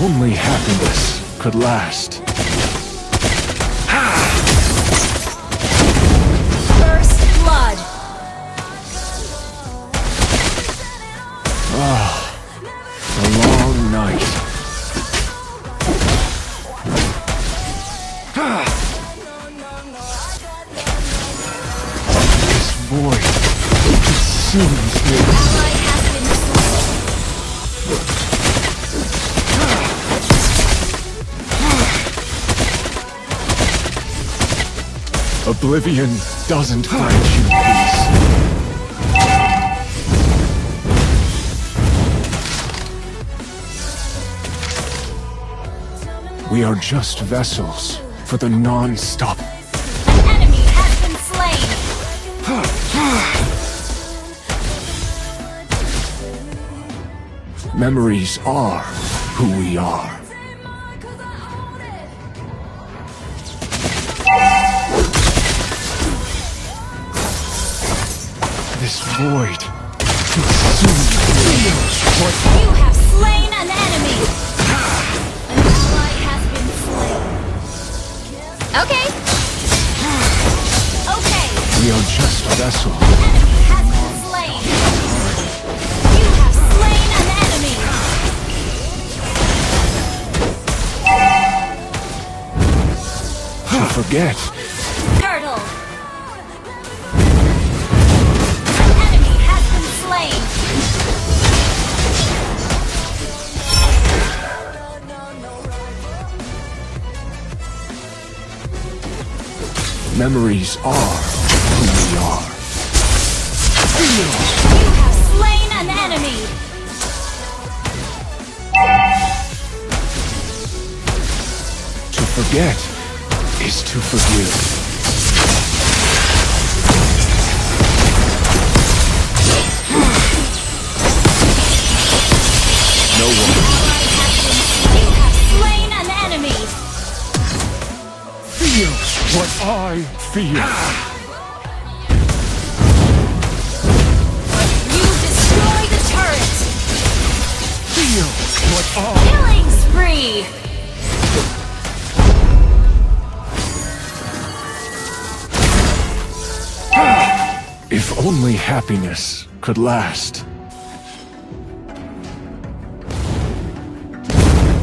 only happiness could last. First blood. Ah, A long night. This void consumes me. Oblivion doesn't grant you peace. We are just vessels for the non-stop An enemy has been slain. memories are who we are. This void consumes. What You have slain an enemy. An ally has been slain. Okay. Okay. we are just vessels. Enemy has been slain. You have slain an enemy. To forget memories are who we are. You have slain an enemy. To forget is to forgive. No one what I feel. You destroy the turret. Feel what I Killing spree. If only happiness could last.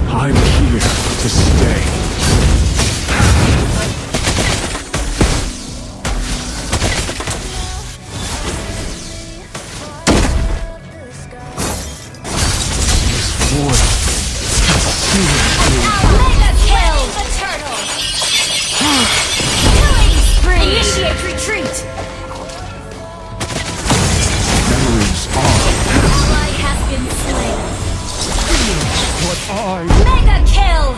I'm here to stay. I Mega kill.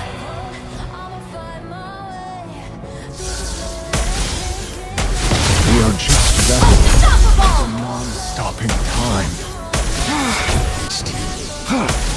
We are just vessels. Unstoppable. non-stopping time.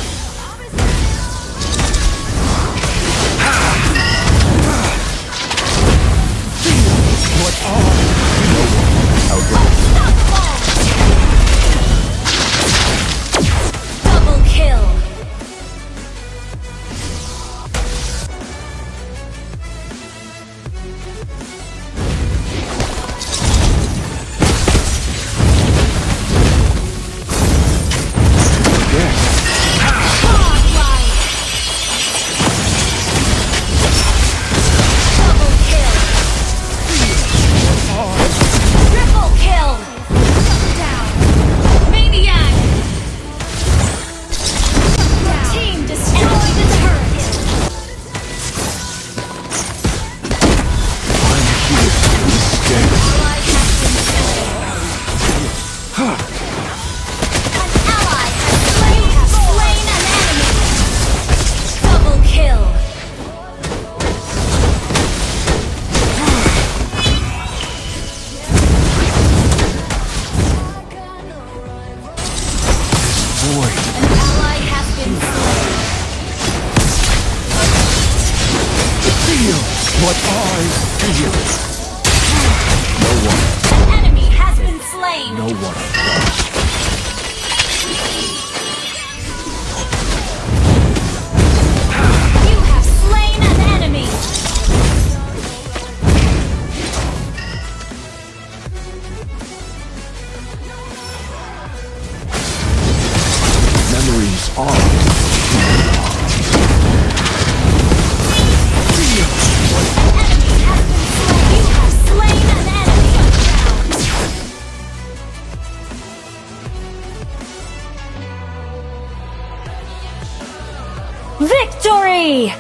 Feel. No one, An enemy has been slain. no one. You have slain an enemy. Memories are. Victory!